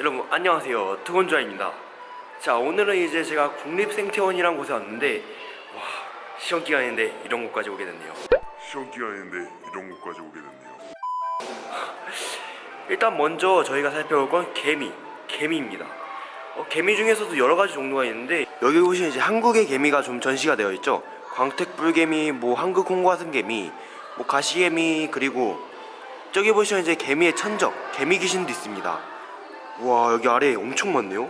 여러분 안녕하세요. 특원주아입니다. 자 오늘은 이제 제가 국립생태원이란 곳에 왔는데 와 시험 기간인데 이런 곳까지 오게 됐네요. 시험 기간인데 이런 곳까지 오게 됐네요. 일단 먼저 저희가 살펴볼 건 개미 개미입니다. 어, 개미 중에서도 여러 가지 종류가 있는데 여기 보시면 이제 한국의 개미가 좀 전시가 되어 있죠. 광택불개미 뭐 한국 홍과승개미 뭐 가시개미 그리고 저기 보시면 이제 개미의 천적 개미 귀신도 있습니다 와 여기 아래에 엄청 많네요.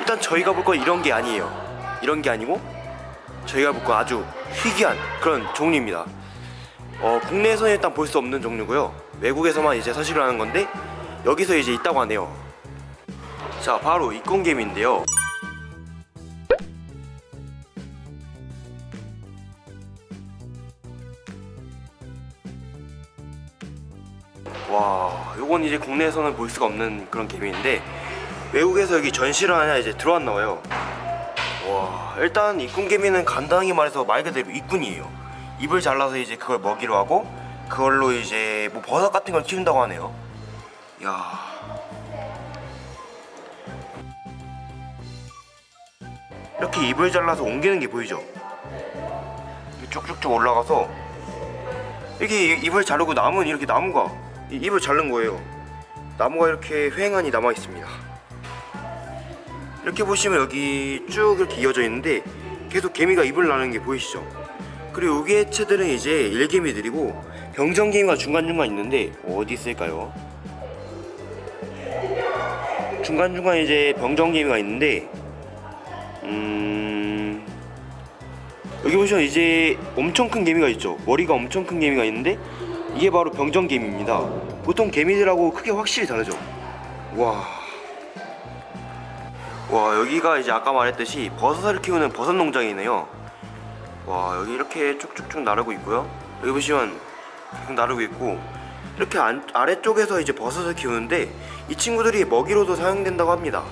일단 저희가 볼 건 이런 게 아니에요. 이런 게 아니고 저희가 볼 건 아주 희귀한 그런 종류입니다. 어, 국내에서는 일단 볼 수 없는 종류고요. 외국에서만 이제 서식을 하는 건데 여기서 이제 있다고 하네요. 자 바로 이콘개미인데요 와 요건 이제 국내에서는 볼 수가 없는 그런 개미인데 외국에서 여기 전시를 하냐 이제 들어왔나 봐요. 와 일단 이꾼개미는 간단하게 말해서 말 그대로 이꾼이에요. 입을 잘라서 이제 그걸 먹이로 하고 그걸로 이제 뭐 버섯 같은 걸 키운다고 하네요. 야. 이렇게 입을 잘라서 옮기는 게 보이죠? 쭉쭉쭉 올라가서 이렇게 입을 자르고 남은 이렇게 나무가 이 입을 자른 거예요. 나무가 이렇게 휑하니 남아 있습니다. 이렇게 보시면 여기 쭉 이렇게 이어져 있는데 계속 개미가 입을 나는 게 보이시죠? 그리고 여기 해체들은 이제 일개미들이고 병정개미가 중간중간 있는데 어디 있을까요? 중간중간 이제 병정개미가 있는데 음 여기 보시면 이제 엄청 큰 개미가 있죠? 머리가 엄청 큰 개미가 있는데 이게 바로 병정개미입니다. 보통 개미들하고 크게 확실히 다르죠. 와. 와 여기가 이제 아까 말했듯이 버섯을 키우는 버섯 농장이네요. 와 여기 이렇게 쭉쭉쭉 나르고 있고요. 여기 보시면 계속 나르고 있고 이렇게 안, 아래쪽에서 이제 버섯을 키우는데 이 친구들이 먹이로도 사용된다고 합니다